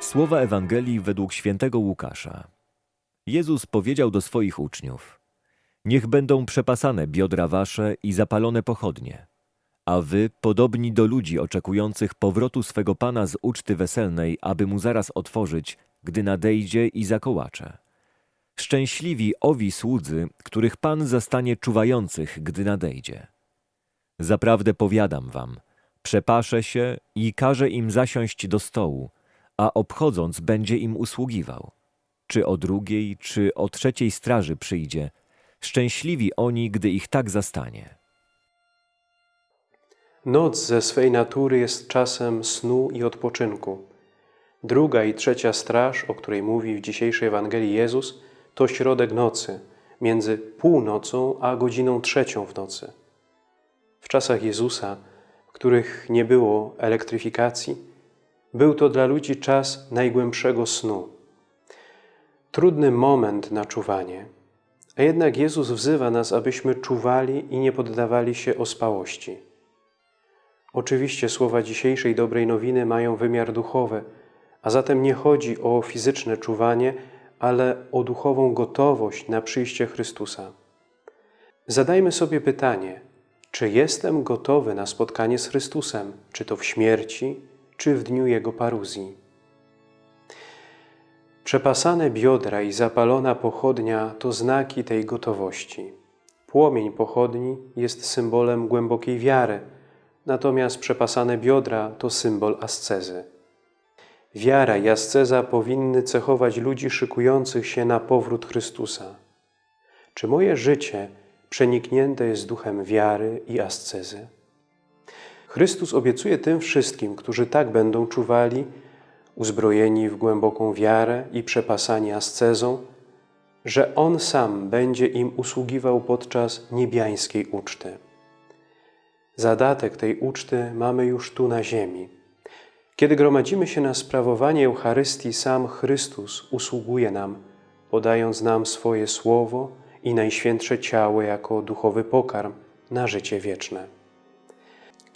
Słowa Ewangelii według świętego Łukasza. Jezus powiedział do swoich uczniów: Niech będą przepasane biodra wasze i zapalone pochodnie, a wy podobni do ludzi oczekujących powrotu swego Pana z uczty weselnej, aby mu zaraz otworzyć, gdy nadejdzie i zakołacze. Szczęśliwi owi słudzy, których Pan zastanie czuwających, gdy nadejdzie. Zaprawdę powiadam wam, przepaszę się i każę im zasiąść do stołu, a obchodząc będzie im usługiwał. Czy o drugiej, czy o trzeciej straży przyjdzie, szczęśliwi oni, gdy ich tak zastanie. Noc ze swej natury jest czasem snu i odpoczynku. Druga i trzecia straż, o której mówi w dzisiejszej Ewangelii Jezus, to środek nocy, między północą a godziną trzecią w nocy. W czasach Jezusa, w których nie było elektryfikacji, był to dla ludzi czas najgłębszego snu. Trudny moment na czuwanie, a jednak Jezus wzywa nas, abyśmy czuwali i nie poddawali się ospałości. Oczywiście słowa dzisiejszej dobrej nowiny mają wymiar duchowy, a zatem nie chodzi o fizyczne czuwanie, ale o duchową gotowość na przyjście Chrystusa. Zadajmy sobie pytanie, czy jestem gotowy na spotkanie z Chrystusem, czy to w śmierci, czy w dniu Jego paruzji. Przepasane biodra i zapalona pochodnia to znaki tej gotowości. Płomień pochodni jest symbolem głębokiej wiary, natomiast przepasane biodra to symbol ascezy. Wiara i asceza powinny cechować ludzi szykujących się na powrót Chrystusa. Czy moje życie przeniknięte jest duchem wiary i ascezy? Chrystus obiecuje tym wszystkim, którzy tak będą czuwali, uzbrojeni w głęboką wiarę i przepasani ascezą, że On sam będzie im usługiwał podczas niebiańskiej uczty. Zadatek tej uczty mamy już tu na ziemi. Kiedy gromadzimy się na sprawowanie Eucharystii, sam Chrystus usługuje nam, podając nam swoje słowo i najświętsze ciało jako duchowy pokarm na życie wieczne.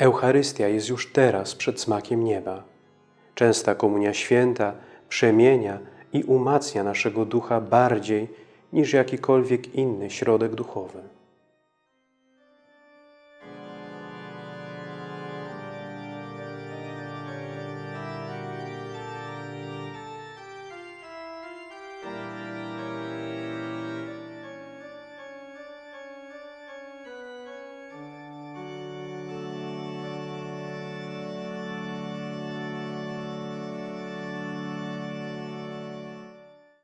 Eucharystia jest już teraz przed smakiem nieba. Częsta Komunia Święta przemienia i umacnia naszego ducha bardziej niż jakikolwiek inny środek duchowy.